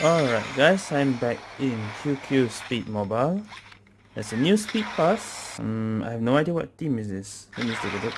Alright guys, I'm back in QQ Speed Mobile. There's a new speed pass. Um, I have no idea what team is this. Let me take a look.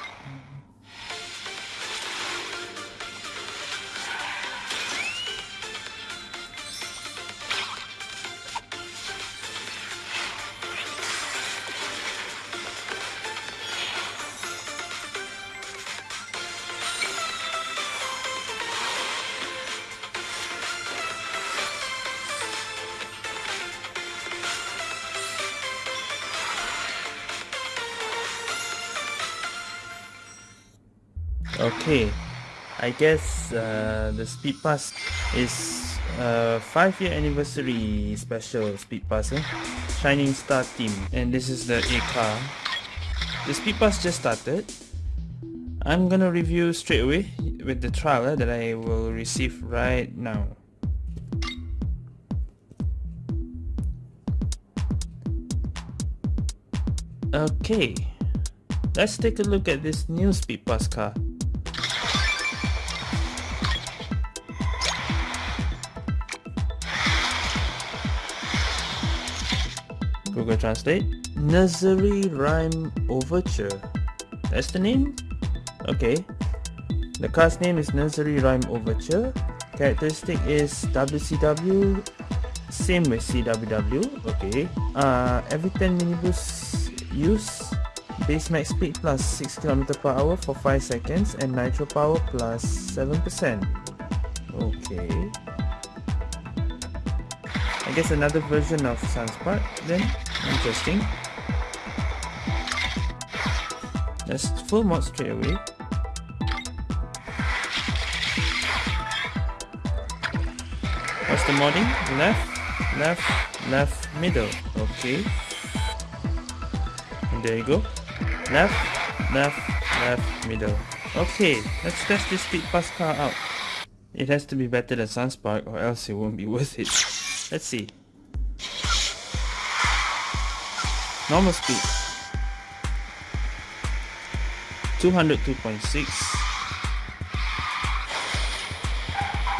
Okay, I guess uh, the Speed Pass is a 5 year anniversary special Speed Pass eh? Shining Star team and this is the A car. The Speed Pass just started. I'm gonna review straight away with the trial eh, that I will receive right now. Okay, let's take a look at this new Speed Pass car. Google Translate. Nursery Rhyme Overture. That's the name? Okay. The car's name is Nursery Rhyme Overture. Characteristic is WCW. Same with CWW. Okay. Uh, every 10 mini boosts use base max speed plus 6 km per hour for 5 seconds and nitro power plus 7%. Okay. I guess another version of Sunspark then. Interesting. Let's full mod straight away. What's the modding? Left, left, left, middle. Okay. And there you go. Left, left, left, middle. Okay, let's test this speed pass car out. It has to be better than Sunspark or else it won't be worth it. Let's see. Normal speed. 202.6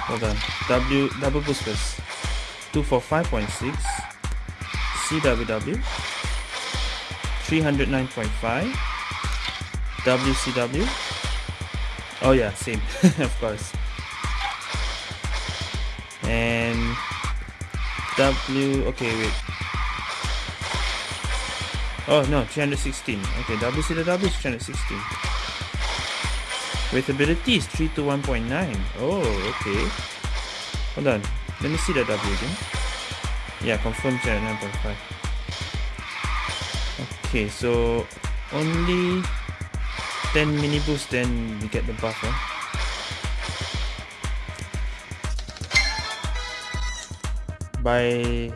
hold on. W double boosters. 245.6 CWW 309.5 WCW oh yeah same. Of course. And W okay wait Oh no, 316. Okay, WCW is 316. With abilities, 3 to 1.9. Oh, okay. Hold on. Let me see the W again. Yeah, confirm 9.5. Okay, so only 10 mini boost then we get the buff. Huh? By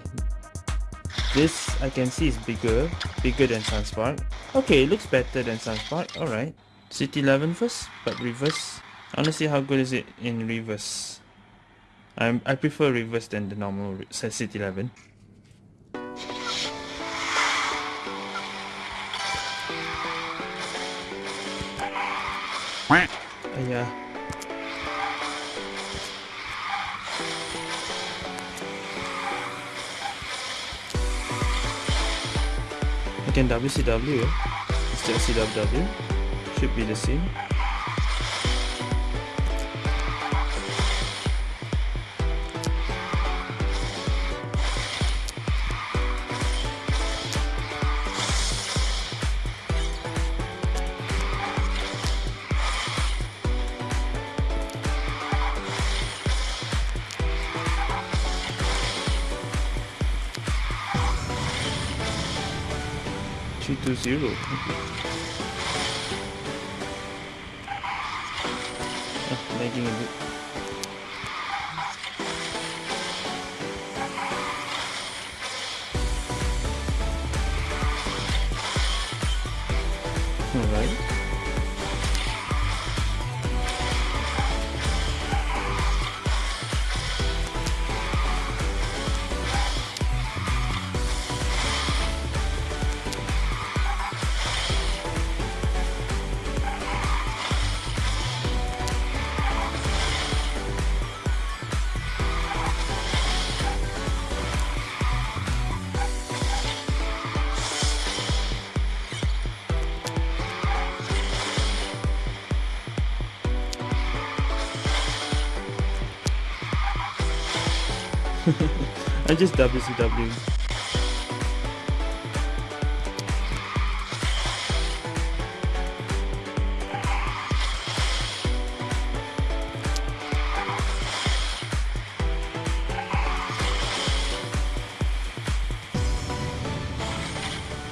this I can see is bigger, bigger than Sunspark. Okay, it looks better than Sunspark. Alright. City 11 first, but reverse. I want to see how good is it in reverse. I'm, I prefer reverse than the normal City 11. Uh, yeah. Again WCW instead of CWW should be the same two zero. Oh, a bit. Alright. I'm just WCW.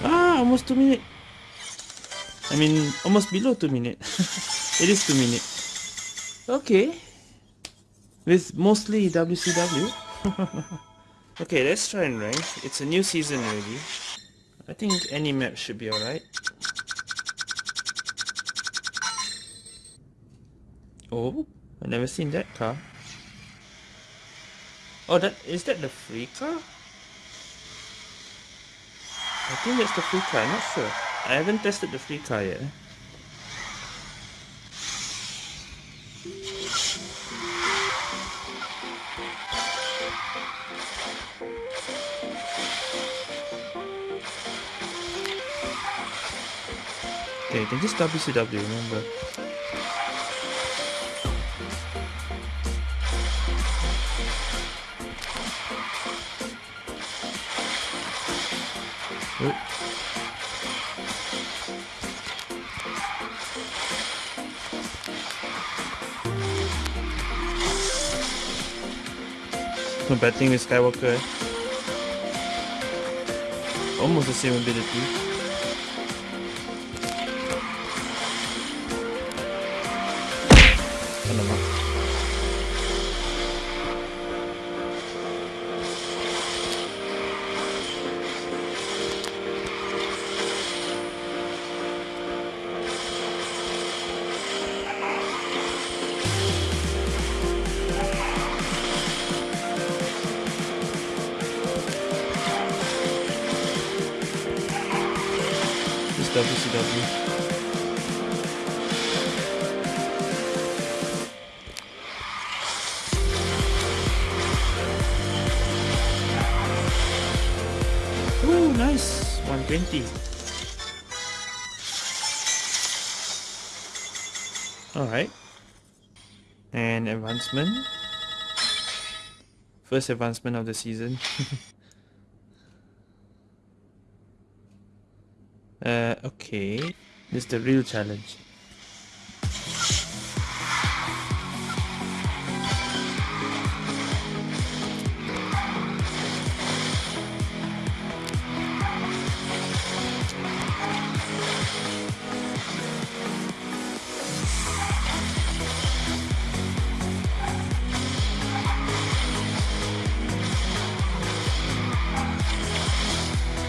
Ah, almost two minutes. I mean, almost below two minutes. it is two minutes. Okay. With mostly WCW. okay, let's try and rank. It's a new season already. I think any map should be alright. Oh, i never seen that car. Oh, that is that the free car? I think that's the free car, I'm not sure. I haven't tested the free car yet. Can just WCW, remember. Combating with Skywalker. Eh? Almost the same ability. Ooh, nice. 120. Alright. And advancement. First advancement of the season. Uh, okay. This is the real challenge.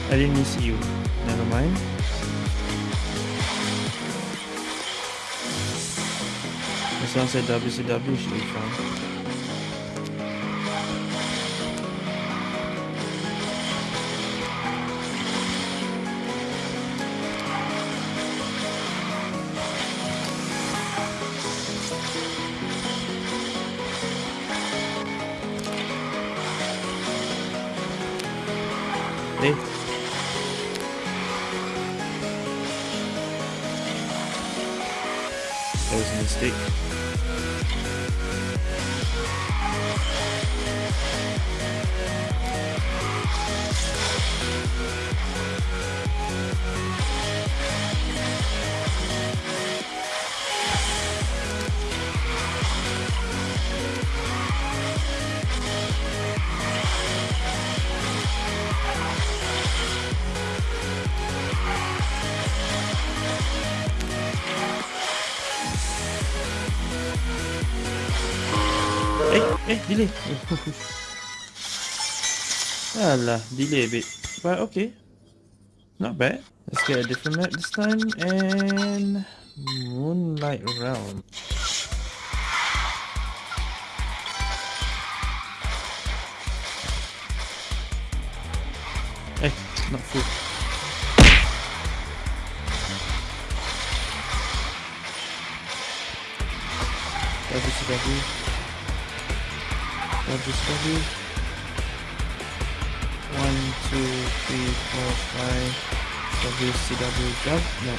I didn't see you. Never mind. As WCW should be. Hey. That was a mistake. Delay. Alah, delay a bit. But okay. Not bad. Let's get a different map this time. And... Moonlight Realm. Eh, not full. WCW. WCW. One, two, three, four, five. WCW jump. No.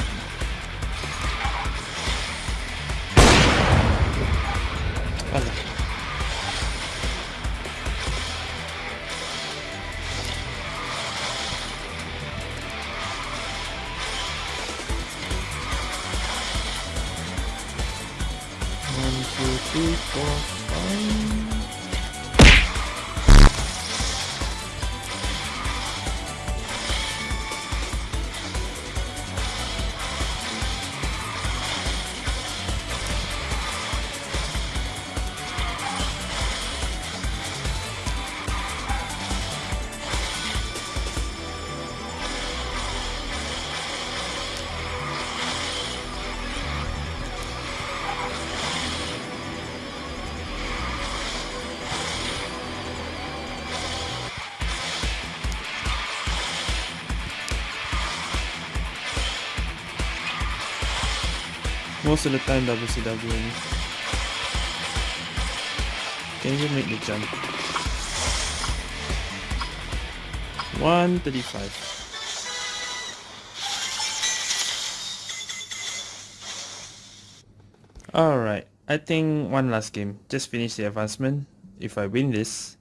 Most of the time WCW. Can you make the jump? 135. Alright, I think one last game. Just finish the advancement. If I win this.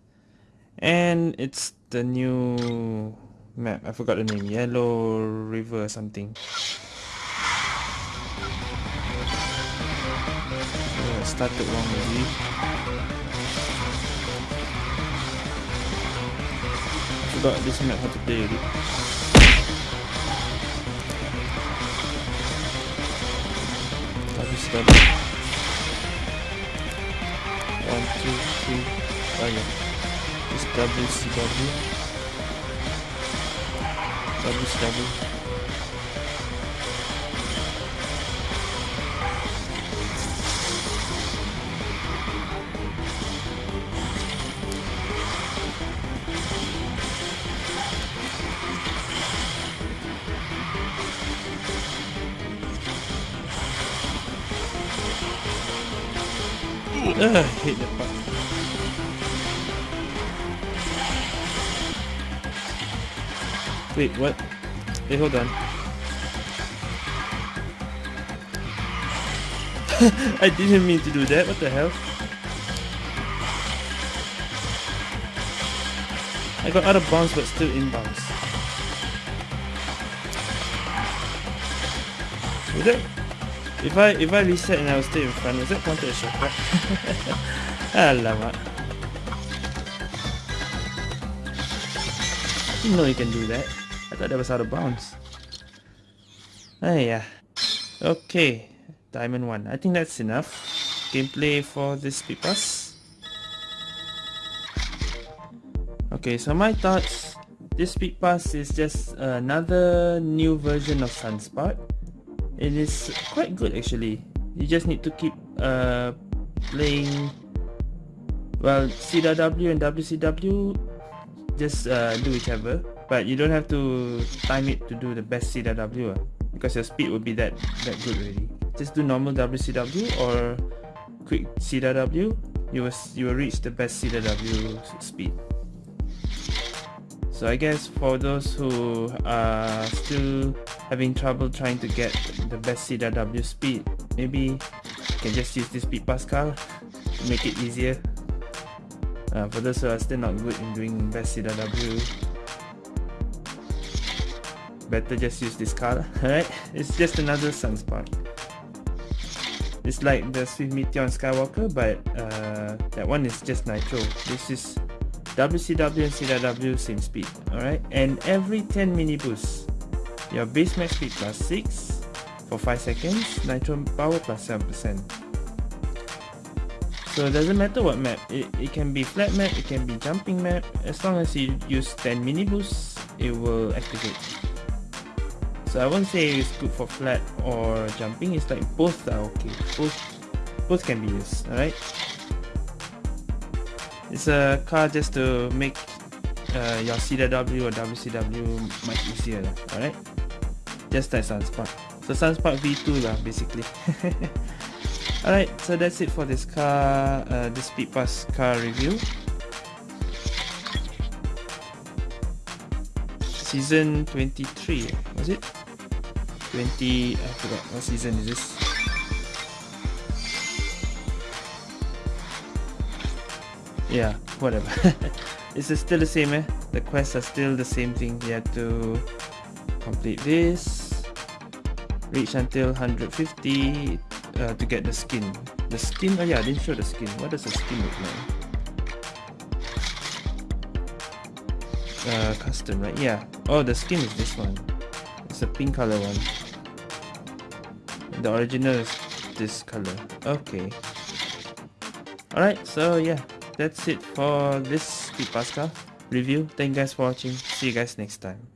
And it's the new map. I forgot the name. Yellow River something. Started wrong already. Forgot this map how to play already. Habis double. One, two, three. Oh yeah. This WCW. WCW. Ugh, Wait, what? Wait, hold on. I didn't mean to do that, what the hell? I got out of bounds but still in bounds. Was that if I if I reset and I will stay in front, is that counted as shortcut? Alamak. Didn't know you can do that. I thought that was out of bounds. Ah yeah. Okay. Diamond 1. I think that's enough. Gameplay for this pass. Okay, so my thoughts. This speed pass is just another new version of Sunspark it is quite good actually you just need to keep uh, playing well CW and WCW just uh, do whichever but you don't have to time it to do the best CW uh, because your speed will be that that good already. Just do normal WCW or quick CW you will, you will reach the best CW speed. So I guess for those who are still having trouble trying to get the best CW speed, maybe you can just use this speed pass car to make it easier. Uh, for those who are still not good in doing best CW, better just use this car, alright? It's just another Sunspark. It's like the Swift Meteor on Skywalker, but uh, that one is just Nitro. This is WCW and CW same speed, alright? And every 10 mini boosts, your base max speed plus 6 for 5 seconds, nitro power plus 7%. So it doesn't matter what map, it, it can be flat map, it can be jumping map, as long as you use 10 mini boosts, it will activate. So I won't say it's good for flat or jumping, it's like both are okay, both, both can be used, alright? It's a car just to make uh, your CW or WCW much easier alright? Just like Sunspark. So Sunspark V2 lah, basically. alright, so that's it for this car, uh, this Speed Pass car review. Season 23, was it? 20, I forgot what season is this. yeah whatever it's still the same eh the quests are still the same thing you have to complete this reach until 150 uh, to get the skin. The skin, oh yeah, I didn't show the skin. What does the skin look like? Uh, custom, right? Yeah. Oh, the skin is this one. It's a pink color one. The original is this color. Okay. Alright, so yeah, that's it for this speed pass car review. Thank you guys for watching. See you guys next time.